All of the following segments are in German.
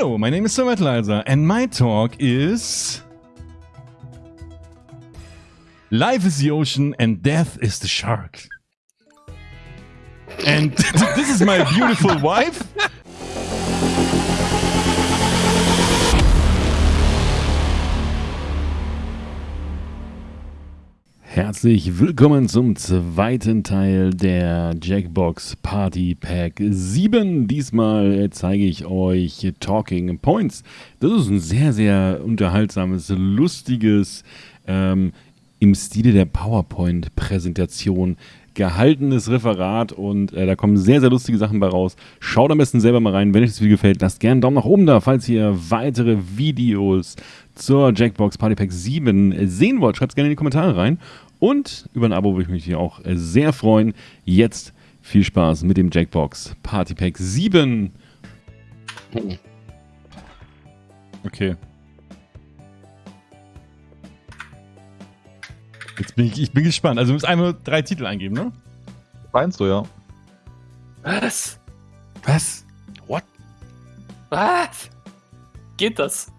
Hello, my name is Sir Metalizer, and my talk is. Life is the ocean, and death is the shark. And this is my beautiful wife. Herzlich willkommen zum zweiten Teil der Jackbox Party Pack 7. Diesmal zeige ich euch Talking Points. Das ist ein sehr, sehr unterhaltsames, lustiges, ähm, im Stile der PowerPoint-Präsentation gehaltenes Referat und äh, da kommen sehr, sehr lustige Sachen bei raus. Schaut am besten selber mal rein. Wenn euch das Video gefällt, lasst gerne einen Daumen nach oben da, falls ihr weitere Videos zur Jackbox Party Pack 7 sehen wollt. Schreibt es gerne in die Kommentare rein. Und über ein Abo würde ich mich hier auch sehr freuen. Jetzt viel Spaß mit dem Jackbox Party Pack 7. Okay. Jetzt bin ich, ich bin gespannt. Also du musst einmal drei Titel eingeben, ne? Meinst du, ja. Was? Was? What? Was? Geht das?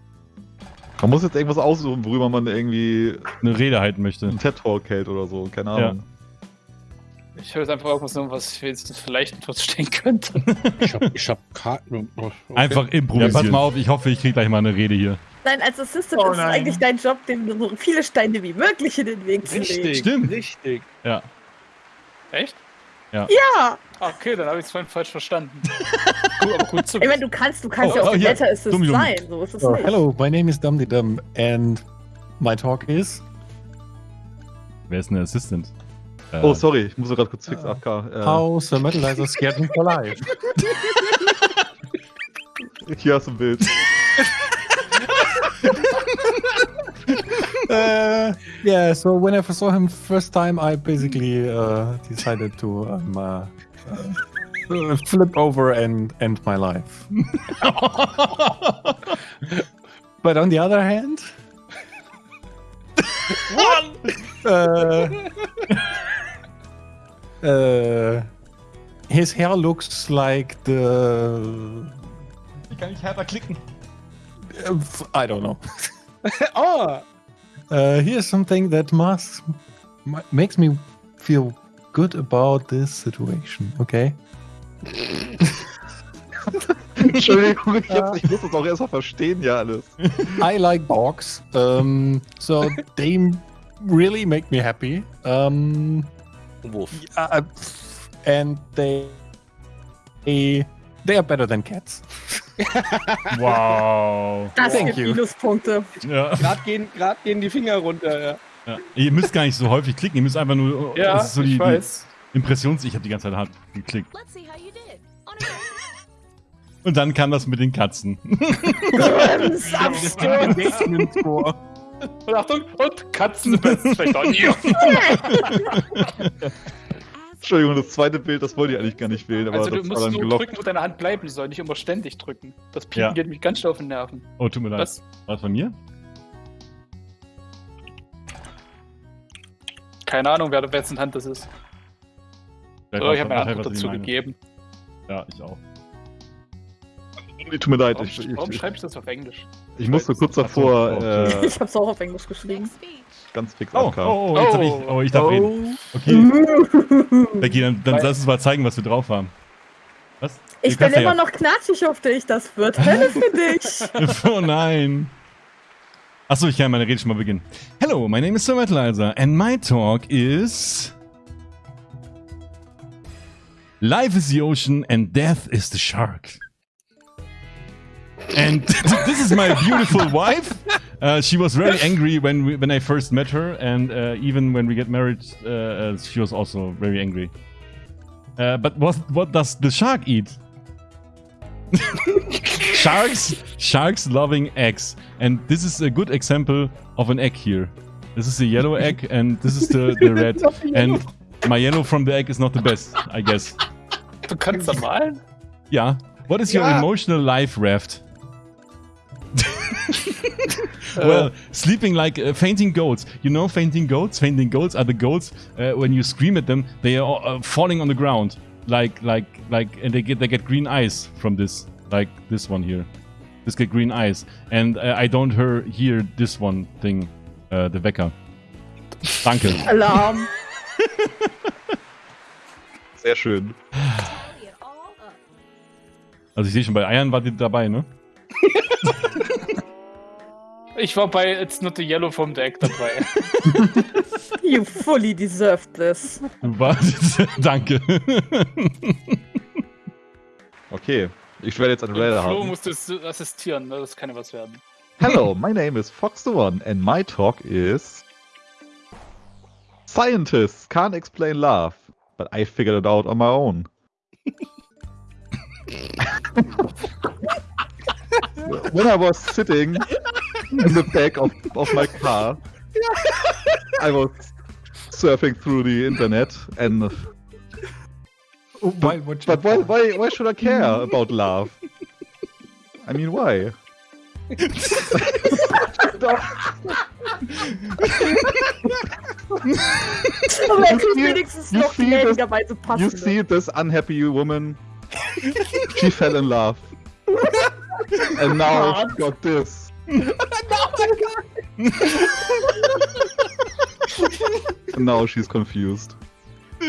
Man muss jetzt irgendwas aussuchen, worüber man irgendwie Eine Rede halten möchte. einen TED-Talk hält oder so. Keine Ahnung. Ich höre jetzt einfach irgendwas, was ich jetzt vielleicht etwas stehen könnte. Ich hab, ich hab Karten. Okay. Einfach improvisieren. Ja, pass mal auf, ich hoffe, ich kriege gleich mal eine Rede hier. Nein, als Assistant Oh ist es eigentlich dein Job, dem so viele Steine wie möglich in den Weg zu legen. Richtig, Stimmt. richtig. Ja. Echt? Ja! Ah, Okay, dann habe ich es vorhin falsch verstanden. Gut, aber gut zu Ich meine, du kannst, du kannst Oh, ja auch oh, hier. Better Assist Dumm, sein, so ist es So, nicht. hello, my name is Dumdy Dum, and my talk is. Wer ist denn der Assistant? Äh, Oh, sorry, ich muss gerade kurz fix Ah. AFK. Äh, How Sir Metalizer scared me for life. Hier hast du ein Bild. uh, yeah, so when I saw him first time, I basically uh, decided to um, uh, uh, flip over and end my life. But on the other hand, uh, uh, his hair looks like the. Wie kann ich härter klicken? I don't know. Oh, Uh, here's something that must ma- makes me feel good about this situation. Okay. Entschuldigung, ich, hab's, ich muss das auch erstmal verstehen, ja, alles. I like dogs, um, so they really make me happy. Um, Wurf. uh, and they they they are better than cats. Wow. Das Thank gibt you. Minuspunkte. Ja. Gerade gehen, grad gehen die Finger runter. Ja. ja. Ihr müsst gar nicht so häufig klicken, ihr müsst einfach nur. Ja, das ist so ich die, die weiß. Impressions. Ich habe die ganze Zeit hart geklickt. Let's see how you did. On a Und dann kam das mit den Katzen. Und Achtung, und Katzen Fechter. Ja. Entschuldigung, das zweite Bild, das wollte ich eigentlich gar nicht wählen, aber Also du das war musst dann nur gelockt. drücken, wo deine Hand bleiben soll, nicht immer ständig drücken. Das Piepen Ja. geht mich ganz schnell auf den Nerven. Oh, tut mir leid. Was? War das von mir? Keine Ahnung, wer wessen Hand das ist. Vielleicht war ich habe meine ich dazu gegeben. Ja, ich auch. Tut mir leid, Warum, ich, ich, warum ich, schreibe ich das auf Englisch? ich musste kurz davor oh, äh, Ich hab's auch auf Englisch geschrieben. ganz fix Oh, oh, oh, jetzt hab ich, oh, ich darf reden. Okay, Becky, dann, dann lass uns mal zeigen, was wir drauf haben. Was? Ich bin immer ja- noch knatschig auf dich, das wird Hölle für dich. Oh nein. Achso, ich kann meine Rede schon mal beginnen. Hello, my name is Sir Metalizer, and my talk is. Life is the ocean, and death is the shark. And this is my beautiful wife. Uh, she was very angry when we, when I first met her, and uh, even when we get married, uh, uh, she was also very angry. Uh, but what what does the shark eat? sharks sharks loving eggs and this is a good example of an egg here this is the yellow egg and this is the, the red and my yellow from the egg is not the best i guess Du kannst da malen? yeah what is your Ja. emotional life raft well sleeping like uh, fainting goats you know fainting goats fainting goats are the goats uh, when you scream at them they are uh, falling on the ground like like like and they get they get green eyes from this like this one here This get green eyes. And uh, I don't hear, hear this one thing. Uh, the Wecker. Danke. Alarm. Sehr schön. Also ich sehe schon, bei Eiern war die dabei, ne? Ich war bei It's Not the Yellow vom Deck dabei. You fully deserved this. Du warst. Danke. Okay. Ich werde jetzt Rede Flo haben. musste es assistieren, ne? das kann ja was werden. Hello, my name is Fox the One, and my talk is. Scientists can't explain love, but I figured it out on my own. when I was sitting in the back of, of my car, I was surfing through the internet, and Oh, why, what but why, why, why should I care about love? I mean, why? Aber er kriegt wenigstens you noch see gnädigerweise You see this unhappy woman? she fell in love. and now God. she got this. Oh and now she's confused.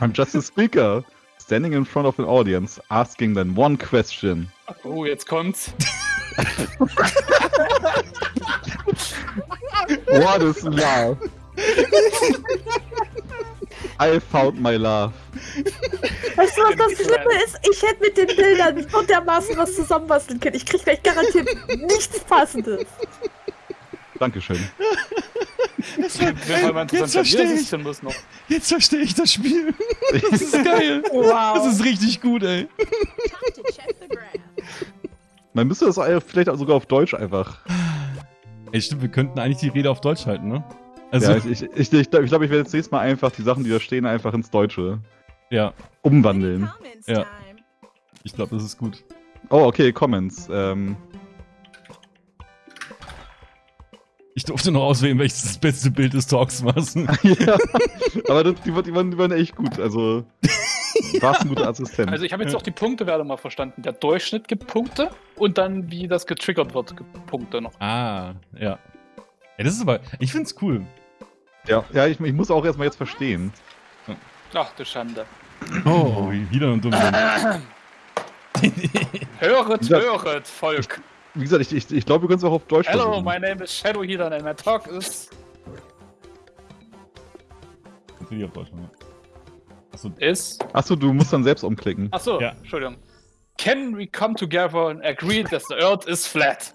I'm just a speaker, standing in front of an audience, asking them one question. Oh, jetzt kommt's. What is love? I found my love. Weißt du, was das Schlimme ist? Ich hätte mit den Bildern nicht so dermaßen was zusammenbasteln können. Ich krieg gleich garantiert nichts Passendes. Dankeschön. Jetzt das ich. ist denn muss noch. Jetzt verstehe ich das Spiel. Das ist geil. Wow. Das ist richtig gut, ey. Man müsste das vielleicht auch sogar auf Deutsch einfach. Ey, stimmt, wir könnten eigentlich die Rede auf Deutsch halten, ne? Also, ja, ich ich, ich, ich glaube, ich, glaub, ich werde jetzt nächstes Mal einfach die Sachen, die da stehen, einfach ins Deutsche ja, umwandeln. Ja. ich glaube, das ist gut. Oh, okay, Comments. Ähm, Ich durfte noch auswählen, welches das beste Bild des Talks war. ja, aber das, die, waren- die, waren, die waren echt gut. Also, war ein guter Assistent. Also ich habe jetzt auch die Punktewerte mal verstanden. Der Durchschnitt gibt Punkte und dann, wie das getriggert wird, gibt Punkte noch. Ah, ja. Ey, das ist aber. Ich find's cool. ja, ja ich, ich muss auch erstmal jetzt verstehen. Ach du Schande. Oh, wieder und dumm. Höret, höret, Volk. Wie gesagt, ich, ich, ich glaube, wir können es auch auf Deutsch Hello, versuchen. my name is Shadow Healer and my talk is... Natürlich auf Deutsch, ne? Achso, is... Achso, du musst dann selbst umklicken. Achso, Ja. Entschuldigung. Can we come together and agree that the earth is flat?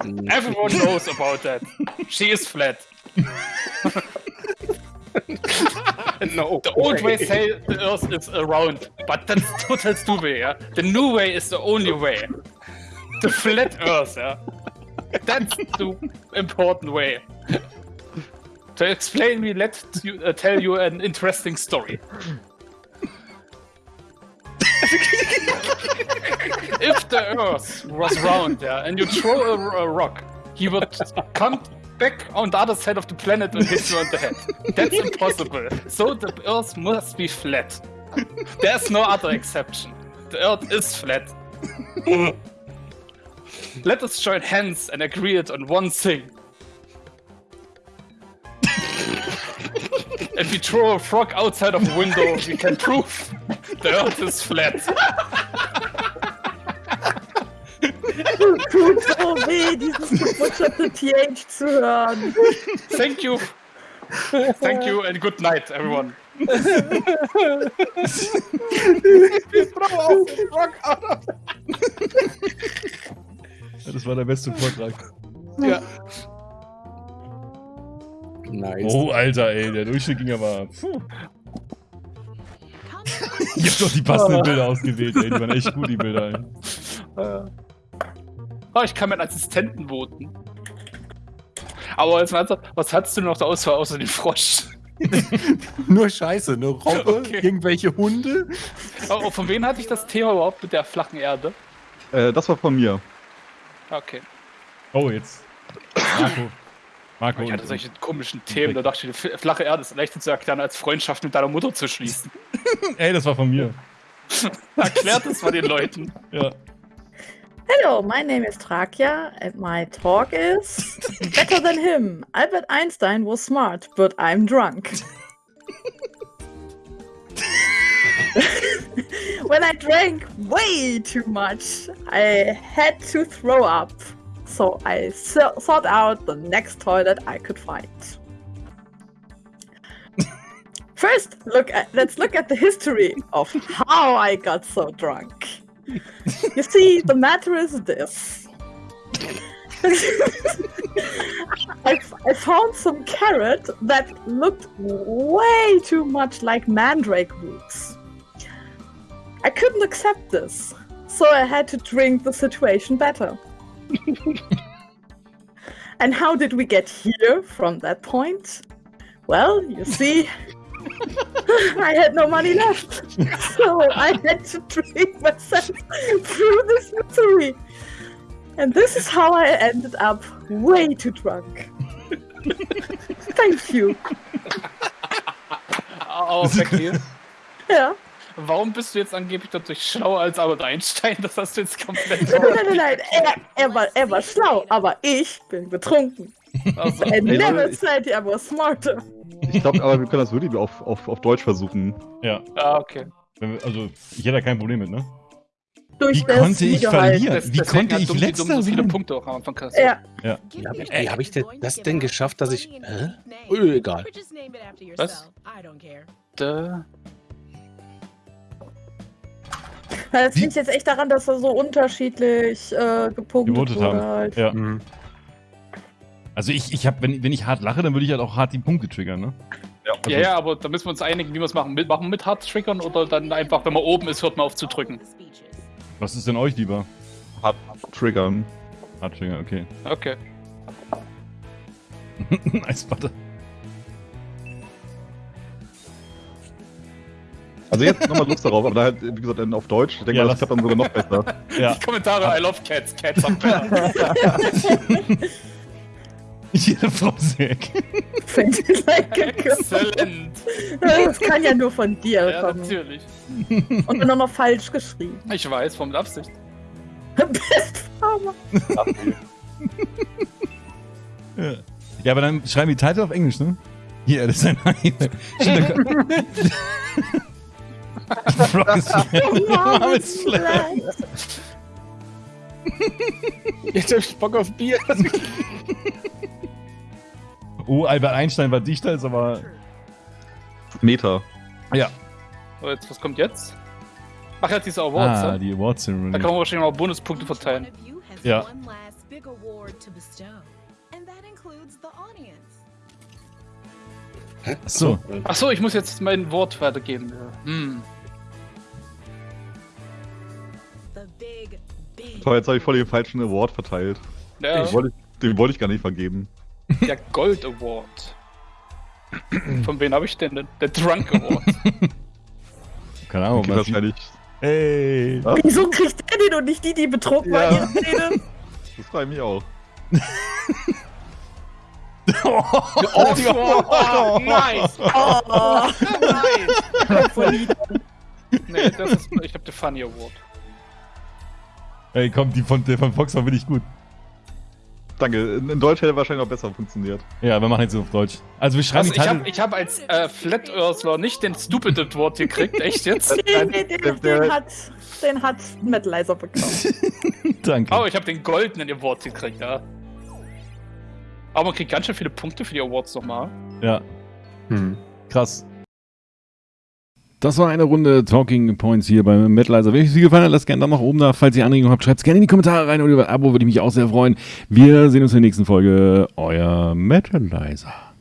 Everyone knows about that. She is flat. No. The old way say the earth is around, but that's total stupid, yeah? The new way is the only way. The flat earth, yeah? That's the important way. To explain me, let you, uh, tell you an interesting story. if the earth was round, yeah, and you throw a, a rock, he would come back on the other side of the planet and hit you on the head. That's impossible. So the earth must be flat. There's no other exception. The earth is flat. Let us join hands and agree it on one thing. if we throw a frog outside of a window, we can prove the earth is flat. Tut so weh, dieses gebutscherte TH zu hören. Thank you. Thank you and good night, everyone. das war der beste Vortrag. Ja. Nice. Oh, Alter, ey, der Durchschnitt ging aber. Puh. Ich hab doch die passenden Bilder ausgewählt, ey. Die waren echt gut, die Bilder, ey. Oh, ich kann meinen Assistenten voten. Aber jetzt mal was hattest du noch zur Auswahl außer den Frosch? Nur Scheiße, eine Robbe, Okay. irgendwelche Hunde. Oh, von wem hatte ich das Thema überhaupt mit der flachen Erde? Äh, das war von mir. Okay. Oh, jetzt. Marco. Marco. Ich hatte solche komischen Themen, da dachte ich, die flache Erde ist leichter zu erklären, als Freundschaft mit deiner Mutter zu schließen. Ey, das war von mir. Erklärt es mal den Leuten. Ja. Hello, my name is Trakya, and my talk is better than him. Albert Einstein was smart, but I'm drunk. when I drank way too much, I had to throw up. So I so- sought out the next toilet I could find. First, look at let's look at the history of how I got so drunk. You see, the matter is this. I, I found some carrot that looked way too much like mandrake roots. I couldn't accept this, so I had to drink the situation better. and how did we get here from that point? Well, you see, I had no money left, so I had to drink myself through this misery. And this is how I ended up way too drunk. Thank you. Oh, Becky, Ja. warum bist du jetzt angeblich dadurch schlauer als Albert Einstein? Das hast du jetzt komplett. Nein, nein, nein, nein. Er, er, war, er war schlau, aber ich bin betrunken. Also, I never ich- said I was smarter. Ich glaube, aber wir können das wirklich auf, auf, auf Deutsch versuchen. Ja. ah, okay. Wir- Also, ich hätte da kein Problem mit, ne? Durch Wie das konnte ich Wiederhalt. verlieren? Das- Wie konnte ich dumm, die letzter dumm so viele? Punkte auch am Anfang kassiert. Ja, Wie habe ich, wie hab ich denn das denn geschafft, dass ich. Hä? Oh, egal. Was? Da. das Wie- liegt jetzt echt daran, dass er so unterschiedlich äh, gepunktet wurde. haben. Halt. Ja. Mhm. Also, ich, ich hab, wenn, wenn ich hart lache, dann würde ich halt auch hart die Punkte triggern, ne? Also, Ja, ja, aber da müssen wir uns einigen, wie wir es machen. Mit, machen wir mit Hard Triggern oder dann einfach, wenn man oben ist, hört man auf zu drücken. Was ist denn euch lieber? Hart triggern. Hard Trigger, okay. Okay. nice, warte. Also jetzt nochmal Lust darauf, aber da halt, wie gesagt, dann auf Deutsch. Ich denke Ja, mal, das klappt dann sogar noch besser. Ja. Die Kommentare, I love cats, cats are better. Jede Frau girl. Exzellent. Das kann ja nur von dir Ja, kommen. natürlich. Und dann noch falsch geschrieben. Ich weiß, vom Absicht. Best Farmer. Ja. ja, aber dann schreiben die Titel auf Englisch, ne? Hier, das ist ein Mom is flat. Jetzt hab ich Bock auf Bier. Oh, Albert Einstein war dichter, ist aber. Meter. Ja. So, jetzt, was kommt jetzt? Ach ja, diese Awards. Ah, ja? die Award Ceremony. Da kann man wahrscheinlich noch Bonuspunkte verteilen. Ja. Achso. Achso, ich muss jetzt mein Wort weitergeben. Hm. Toll, jetzt habe ich voll den falschen Award verteilt. Ja, Den wollte ich, den wollte ich gar nicht vergeben. Der Gold Award. Von wem habe ich denn? den? Der Drunk Award. Keine Ahnung, Okay, was. wahrscheinlich. Hey. Ja, Wieso kriegt der den und nicht die, die betrunken? Ja. Rede? das frage ich mich auch. oh, oh, oh, nice! Oh, nice! voll lieb. Nee, das ist, ich habe den Funny Award. Ey, komm, die von, der von Fox war wirklich gut. Danke. In, Deutsch hätte wahrscheinlich noch besser funktioniert. Ja, wir machen jetzt auf Deutsch. Also, wir schreiben Also ich habe ich hab als äh, Flat Earthler nicht den Stupid Award gekriegt, echt jetzt? Den, den, den, den, hat, den hat Metalizer bekommen. Danke. Oh, ich habe den goldenen Award gekriegt, ja. Aber man kriegt ganz schön viele Punkte für die Awards nochmal. Ja, Hm. krass. Das war eine Runde Talking Points hier beim Metalizer. Wenn euch sie gefallen hat, lasst gerne einen Daumen nach oben da. Falls ihr Anregungen habt, schreibt es gerne in die Kommentare rein und über ein Abo würde ich mich auch sehr freuen. Wir sehen uns in der nächsten Folge. Euer Metalizer.